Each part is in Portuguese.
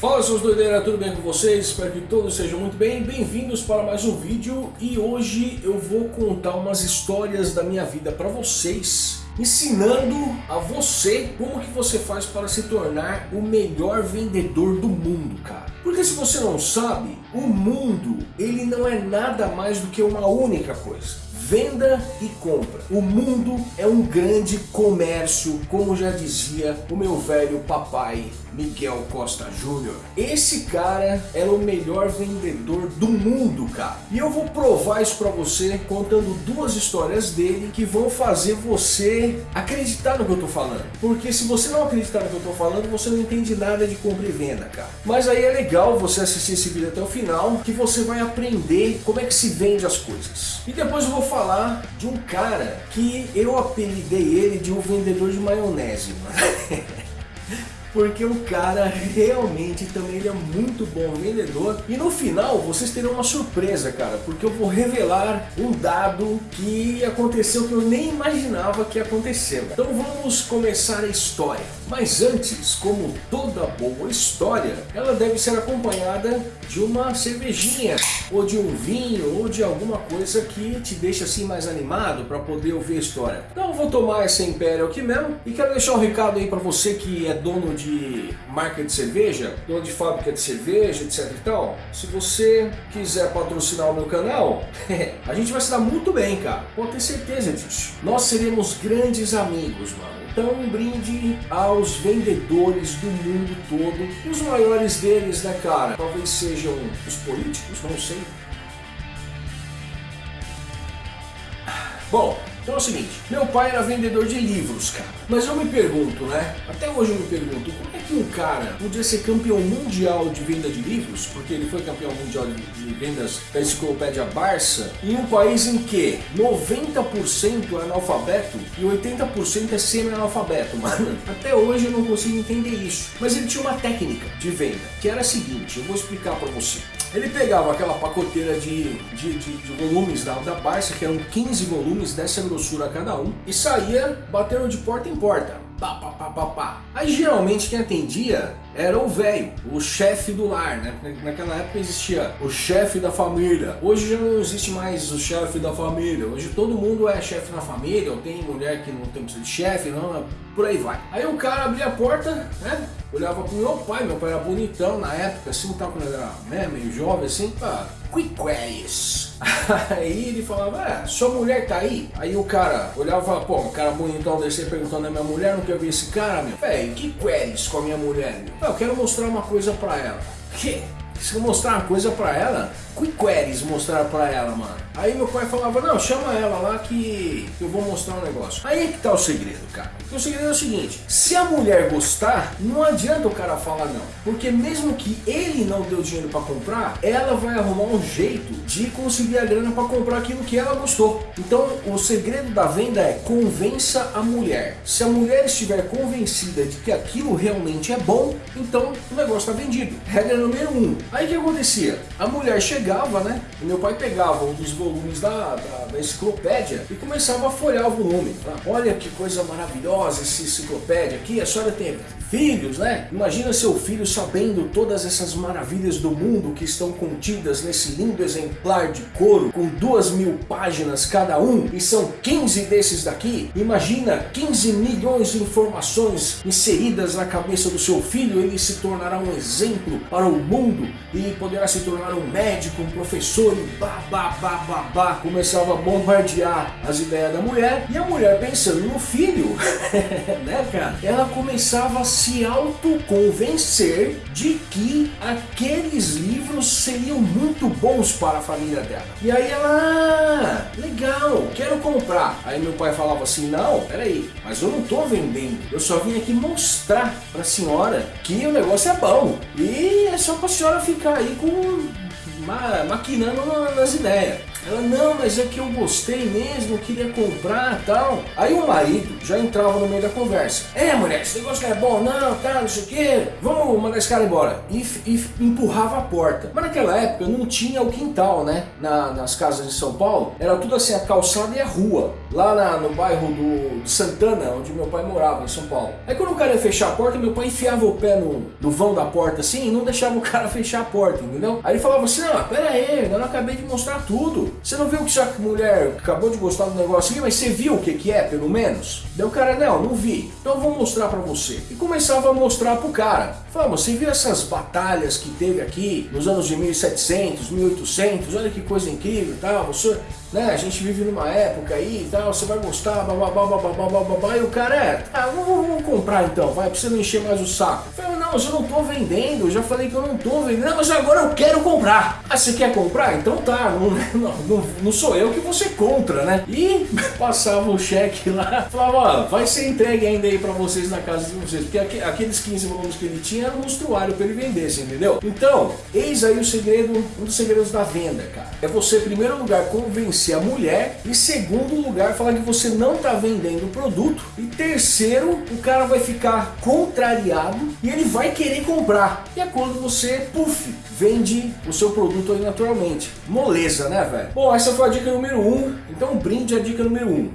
Fala seus doideiras, tudo bem com vocês? Espero que todos sejam muito bem. Bem-vindos para mais um vídeo e hoje eu vou contar umas histórias da minha vida para vocês ensinando a você como que você faz para se tornar o melhor vendedor do mundo, cara. Porque se você não sabe, o mundo ele não é nada mais do que uma única coisa. Venda e compra. O mundo é um grande comércio, como já dizia o meu velho papai Miguel Costa Júnior. Esse cara é o melhor vendedor do mundo, cara. E eu vou provar isso pra você contando duas histórias dele que vão fazer você acreditar no que eu tô falando. Porque se você não acreditar no que eu tô falando, você não entende nada de compra e venda, cara. Mas aí é legal você assistir esse vídeo até o final, que você vai aprender como é que se vende as coisas. E depois eu vou falar falar de um cara que eu apelidei ele de um vendedor de maionese, mano. porque o cara realmente também ele é muito bom vendedor. E no final vocês terão uma surpresa, cara, porque eu vou revelar um dado que aconteceu que eu nem imaginava que ia acontecer. Então vamos começar a história. Mas antes, como toda boa história, ela deve ser acompanhada de uma cervejinha, ou de um vinho, ou de alguma coisa que te deixa assim mais animado para poder ouvir a história. Então eu vou tomar essa Império aqui mesmo e quero deixar um recado aí para você que é dono de marca de cerveja, dono de fábrica de cerveja, etc e tal. Se você quiser patrocinar o meu canal, a gente vai se dar muito bem, cara. Pode ter certeza disso. Nós seremos grandes amigos, mano. Então um brinde aos vendedores do mundo todo. E os maiores deles, né cara? Talvez sejam os políticos, não sei. Bom, então é o seguinte, meu pai era vendedor de livros, cara. Mas eu me pergunto, né? Até hoje eu me pergunto, como é que um cara podia ser campeão mundial de venda de livros, porque ele foi campeão mundial de, vendas da enciclopédia Barça, em um país em que 90% é analfabeto e 80% é semi-analfabeto, mano. Até hoje eu não consigo entender isso. Mas ele tinha uma técnica de venda, que era a seguinte, eu vou explicar para você. Ele pegava aquela pacoteira de, de, de, de volumes da, da Barça, que eram 15 volumes dessa grossura cada um, e saía batendo de porta em porta. Pá, pá, pá, pá, pá. Aí geralmente quem atendia era o velho, o chefe do lar, né? Naquela época existia o chefe da família. Hoje já não existe mais o chefe da família. Hoje todo mundo é chefe na família, ou tem mulher que não tem de chefe, não, por aí vai. Aí o cara abria a porta, né? Olhava pro meu pai, meu pai era bonitão na época, assim, tava quando era né, meio jovem, assim, pá, quick quests. Aí ele falava, é, sua mulher tá aí? Aí o cara olhava, pô, um cara bonitão desse perguntando a minha mulher, não quer ver esse cara, meu? Véi, que queries com a minha mulher, meu? Eu quero mostrar uma coisa pra ela. Que? Se eu mostrar uma coisa pra ela, quick queries mostrar pra ela, mano. Aí meu pai falava, não, chama ela lá que eu vou mostrar um negócio. Aí é que tá o segredo, cara. o segredo é o seguinte, se a mulher gostar, não adianta o cara falar não. Porque mesmo que ele não deu dinheiro para comprar, ela vai arrumar um jeito de conseguir a grana para comprar aquilo que ela gostou. Então o segredo da venda é convença a mulher. Se a mulher estiver convencida de que aquilo realmente é bom, então o negócio está vendido. Regra número um. Aí o que acontecia? A mulher chegava, né? E meu pai pegava um dos volumes da, da, da enciclopédia e começava a folhear o volume. Olha que coisa maravilhosa essa enciclopédia aqui, a senhora tem filhos, né? Imagina seu filho sabendo todas essas maravilhas do mundo que estão contidas nesse lindo exemplar de couro com duas mil páginas cada um e são 15 desses daqui. Imagina 15 milhões de informações inseridas na cabeça do seu filho, ele se tornará um exemplo para o mundo e poderá se tornar um médico, um professor e bah, bah, bah. Começava a bombardear as ideias da mulher e a mulher pensando no filho, né cara? Ela começava a se autoconvencer de que aqueles livros seriam muito bons para a família dela. E aí ela, ah, legal, quero comprar. Aí meu pai falava assim, não, peraí, mas eu não estou vendendo, eu só vim aqui mostrar para a senhora que o negócio é bom. E é só para a senhora ficar aí com ma maquinando nas ideias. Ela, não, mas é que eu gostei mesmo, eu queria comprar tal. Aí o marido já entrava no meio da conversa. É, mulher, esse negócio não é bom, não, tá, não sei o quê. Vamos mandar esse cara embora. E, e empurrava a porta. Mas naquela época não tinha o quintal, né? Na, nas casas de São Paulo. Era tudo assim, a calçada e a rua. Lá na, no bairro do, Santana, onde meu pai morava, em São Paulo. Aí quando o cara ia fechar a porta, meu pai enfiava o pé no, no vão da porta assim e não deixava o cara fechar a porta, entendeu? Aí ele falava assim, não, pera aí, eu não acabei de mostrar tudo. Você não viu que essa mulher acabou de gostar do negócio aqui, mas você viu o que, que é, pelo menos? Daí o cara, não, não vi. Então eu vou mostrar pra você. E começava a mostrar pro cara. Falava, você viu essas batalhas que teve aqui nos anos de 1700, 1800? Olha que coisa incrível e tal. Você, né, a gente vive numa época aí e tal, você vai gostar, bababá, bababá, bababá. E o cara, é, ah, vamos, vamos comprar então, vai, pra você não encher mais o saco. Eu não, mas eu não tô vendendo, eu já falei que eu não tô vendendo. Não, mas agora eu quero comprar. Ah, você quer comprar? Então tá, não, não, não, não sou eu que você compra, né? E passava o cheque lá, falava, ó, vai ser entregue ainda aí pra vocês na casa de vocês, porque aqueles 15 volumes que ele tinha um monstruário pra ele vender, você entendeu? Então, eis aí o segredo, um dos segredos da venda, cara. É você, em primeiro lugar, convencer a mulher, e segundo lugar, falar que você não tá vendendo o produto, e terceiro, o cara vai ficar contrariado e ele vai querer comprar. E é quando você, puf, vende o seu produto aí naturalmente. Moleza, né, velho? Bom, essa foi a dica número 1, um, então brinde a dica número 1. Um.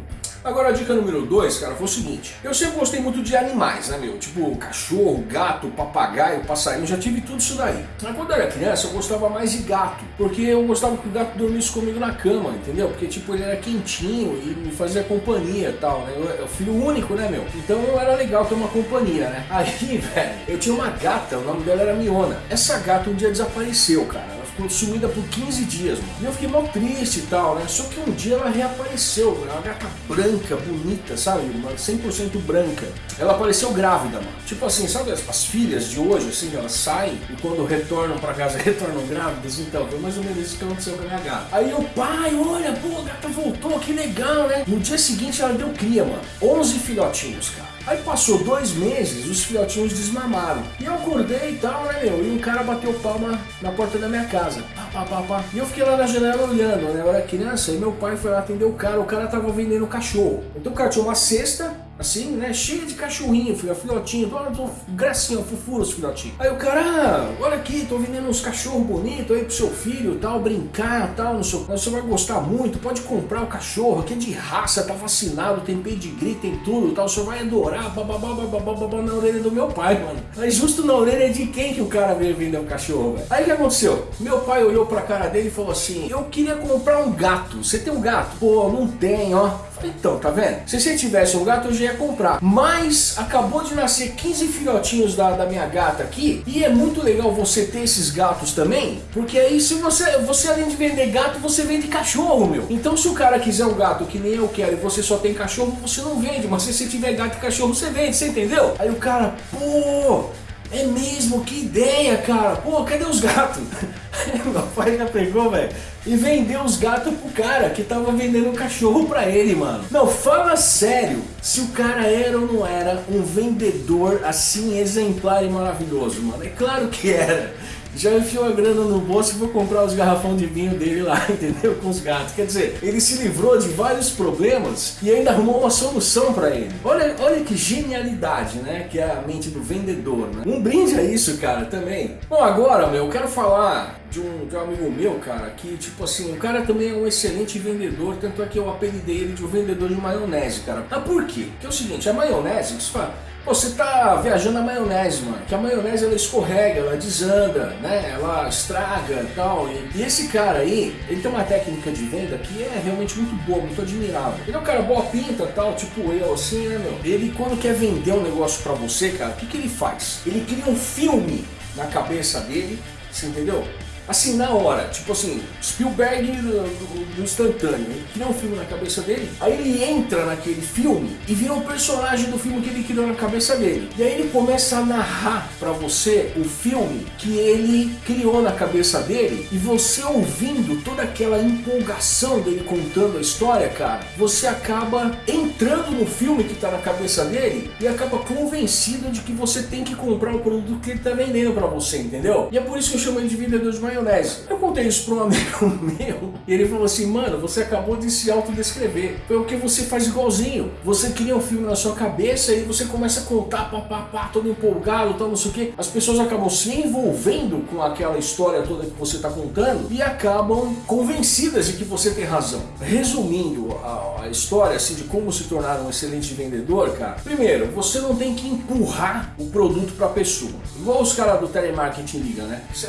Agora a dica número 2, cara, foi o seguinte. Eu sempre gostei muito de animais, né, meu? Tipo cachorro, gato, papagaio, passarinho, já tive tudo isso daí. Mas quando eu era criança eu gostava mais de gato, porque eu gostava que o gato dormisse comigo na cama, entendeu? Porque tipo, ele era quentinho e me fazia companhia e tal, né? Eu, eu filho único, né, meu? Então era legal ter uma companhia, né? Aí, velho, eu tinha uma gata, o nome dela era Miona. Essa gata um dia desapareceu, cara ficou sumida por 15 dias, mano. E eu fiquei mal triste e tal, né? Só que um dia ela reapareceu, mano. Uma gata branca, bonita, sabe? Uma 100% branca. Ela apareceu grávida, mano. Tipo assim, sabe as, as, filhas de hoje, assim, elas saem e quando retornam pra casa, retornam grávidas? Então, foi mais ou menos isso que aconteceu com a minha gata. Aí o pai, olha, pô, a gata voltou, que legal, né? No dia seguinte ela deu cria, mano. 11 filhotinhos, cara. Aí passou dois meses, os filhotinhos desmamaram. E eu acordei e tal, né, meu? E um cara bateu palma na porta da minha casa. Pá, pá, pá, pá. E eu fiquei lá na janela olhando, né? Eu era criança e meu pai foi lá atender o cara. O cara tava vendendo cachorro. Então o cara tinha uma cesta assim, né, cheia de cachorrinho, filho, filhotinho, tô, gracinha, fofura os filhotinhos. Aí o cara, ah, olha aqui, tô vendendo uns cachorros bonitos aí pro seu filho, tal, brincar, tal, não sei, você vai gostar muito, pode comprar o cachorro, aqui é de raça, tá vacinado, tem pedigree, tem tudo, tal, você vai adorar, bababá, bababá, babá, na orelha do meu pai, mano. Mas justo na orelha de quem que o cara veio vender o cachorro, velho? Aí o que aconteceu? Meu pai olhou pra cara dele e falou assim, eu queria comprar um gato, você tem um gato? Pô, não tem, ó. Então, tá vendo? Se você tivesse um gato, eu já ia comprar. Mas acabou de nascer 15 filhotinhos da, da minha gata aqui. E é muito legal você ter esses gatos também. Porque aí se você, você além de vender gato, você vende cachorro, meu. Então se o cara quiser um gato que nem eu quero e você só tem cachorro, você não vende. Mas se você tiver gato e cachorro, você vende, você entendeu? Aí o cara, pô, é mesmo, que ideia, cara. Pô, cadê os gatos? Meu pai já pegou, velho, e vendeu os gatos pro cara que tava vendendo um cachorro pra ele, mano. Não, fala sério, se o cara era ou não era um vendedor assim exemplar e maravilhoso, mano. É claro que era já enfiou a grana no bolso e foi comprar os garrafão de vinho dele lá, entendeu? Com os gatos. Quer dizer, ele se livrou de vários problemas e ainda arrumou uma solução para ele. Olha, olha que genialidade, né? Que é a mente do vendedor, né? Um brinde a isso, cara, também. Bom, agora, meu, eu quero falar de um, de um amigo meu, cara, que, tipo assim, o cara também é um excelente vendedor, tanto é que eu apelidei ele de um vendedor de maionese, cara. Mas por quê? Porque é o seguinte, a maionese, você fala, você está viajando na maionese, mano. Que a maionese ela escorrega, ela desanda, né? Ela estraga e tal. E, esse cara aí, ele tem uma técnica de venda que é realmente muito boa, muito admirável. Ele é um cara boa pinta tal, tipo eu, assim, né, meu? Ele quando quer vender um negócio pra você, cara, o que, que ele faz? Ele cria um filme na cabeça dele, você entendeu? Assim, na hora, tipo assim, Spielberg do, do instantâneo, ele cria um filme na cabeça dele, aí ele entra naquele filme e vira um personagem do filme que ele criou na cabeça dele. E aí ele começa a narrar para você o filme que ele criou na cabeça dele e você ouvindo toda aquela empolgação dele contando a história, cara, você acaba entrando no filme que tá na cabeça dele e acaba convencido de que você tem que comprar o produto que ele tá vendendo para você, entendeu? E é por isso que eu chamo ele de vendedor de maionese. Eu contei isso para um amigo meu e ele falou assim, mano, você acabou de se autodescrever. Foi o que você faz igualzinho. Você cria um filme na sua cabeça e você começa a contar, pá, pá, pá, todo empolgado, tal, não sei o que. As pessoas acabam se envolvendo com aquela história toda que você está contando e acabam convencidas de que você tem razão. Resumindo a, a história assim de como se tornar um excelente vendedor, cara. Primeiro, você não tem que empurrar o produto para a pessoa. Igual os caras do telemarketing ligam, né? Você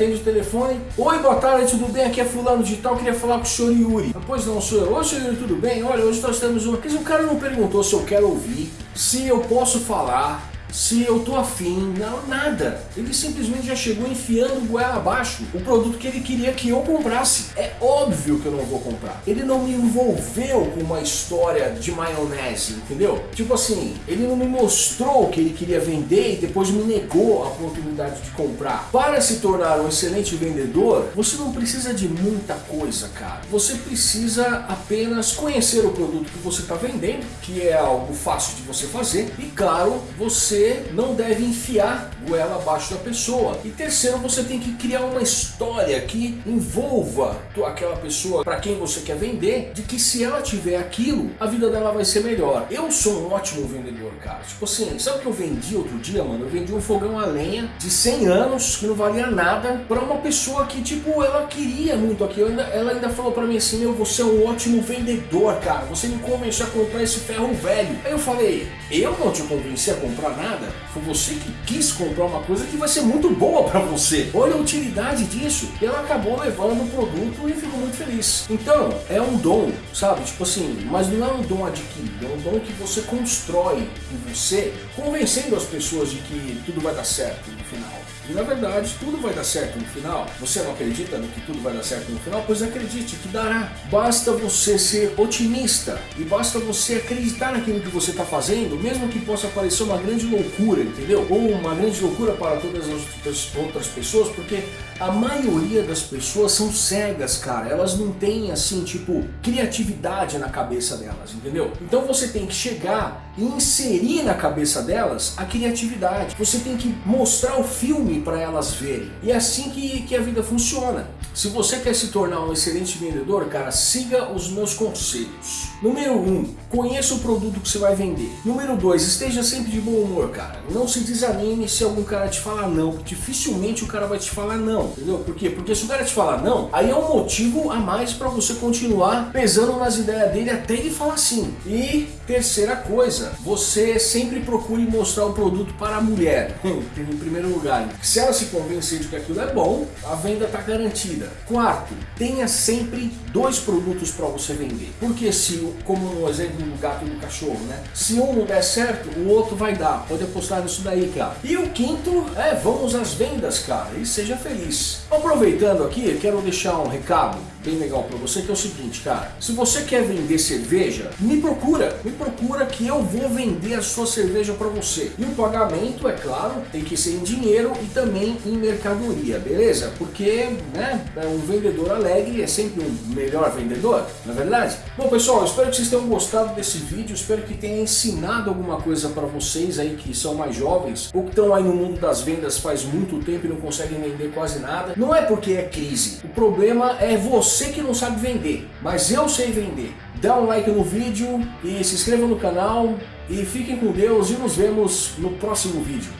atende o telefone. Oi, boa tarde, tudo bem? Aqui é fulano de tal, queria falar com o senhor Yuri. Ah, pois não, eu. Oi, senhor Yuri, tudo bem? Olha, hoje nós temos um... Mas o cara não perguntou se eu quero ouvir, se eu posso falar, se eu tô afim, não, nada. Ele simplesmente já chegou enfiando goela abaixo o produto que ele queria que eu comprasse. É óbvio que eu não vou comprar. Ele não me envolveu com uma história de maionese, entendeu? Tipo assim, ele não me mostrou o que ele queria vender e depois me negou a oportunidade de comprar. Para se tornar um excelente vendedor, você não precisa de muita coisa, cara. Você precisa apenas conhecer o produto que você está vendendo, que é algo fácil de você fazer, e claro, você você não deve enfiar goela abaixo da pessoa. E terceiro, você tem que criar uma história que envolva aquela pessoa para quem você quer vender, de que se ela tiver aquilo, a vida dela vai ser melhor. Eu sou um ótimo vendedor, cara. Tipo assim, sabe o que eu vendi outro dia, mano? Eu vendi um fogão a lenha de 100 anos, que não valia nada, para uma pessoa que, tipo, ela queria muito aquilo. Ela ainda falou para mim assim, meu, você é um ótimo vendedor, cara. Você me convenceu a comprar esse ferro velho. Aí eu falei, eu não te convenci a comprar nada? Nada. Foi você que quis comprar uma coisa que vai ser muito boa para você. Olha a utilidade disso. E ela acabou levando o produto e ficou muito feliz. Então, é um dom, sabe? Tipo assim, mas não é um dom adquirido, é um dom que você constrói em você, convencendo as pessoas de que tudo vai dar certo no final. E na verdade, tudo vai dar certo no final. Você não acredita no que tudo vai dar certo no final? Pois acredite que dará. Basta você ser otimista e basta você acreditar naquilo que você está fazendo, mesmo que possa parecer uma grande loucura, entendeu? Ou uma grande loucura para todas as outras pessoas, porque a maioria das pessoas são cegas, cara. Elas não têm, assim, tipo, criatividade na cabeça delas, entendeu? Então você tem que chegar e inserir na cabeça delas a criatividade. Você tem que mostrar o filme para elas verem. E é assim que, que a vida funciona. Se você quer se tornar um excelente vendedor, cara, siga os meus conselhos. Número 1, um, conheça o produto que você vai vender. Número 2, esteja sempre de bom humor, cara. Não se desanime se algum cara te falar não. Dificilmente o cara vai te falar não, entendeu? Por quê? Porque se o cara te falar não, aí é um motivo a mais para você continuar pesando nas ideias dele até ele falar sim. E terceira coisa, você sempre procure mostrar o produto para a mulher, em primeiro lugar. Se ela se convencer de que aquilo é bom, a venda está garantida. Quarto, tenha sempre dois produtos para você vender. Porque se, como no exemplo do gato e do cachorro, né? Se um não der certo, o outro vai dar. Pode apostar nisso daí, cara. E o quinto é vamos às vendas, cara. E seja feliz. Aproveitando aqui, quero deixar um recado bem legal para você, que é o seguinte, cara. Se você quer vender cerveja, me procura. Me procura que eu vou vender a sua cerveja para você. E o pagamento, é claro, tem que ser em dinheiro e também em mercadoria, beleza? Porque, né, um vendedor alegre é sempre um melhor vendedor, não é verdade? Bom, pessoal, espero que vocês tenham gostado desse vídeo, espero que tenha ensinado alguma coisa para vocês aí que são mais jovens ou que estão aí no mundo das vendas faz muito tempo e não conseguem vender quase nada. Não é porque é crise, o problema é você que não sabe vender, mas eu sei vender. Dá um like no vídeo e se inscreva no canal e fiquem com Deus e nos vemos no próximo vídeo.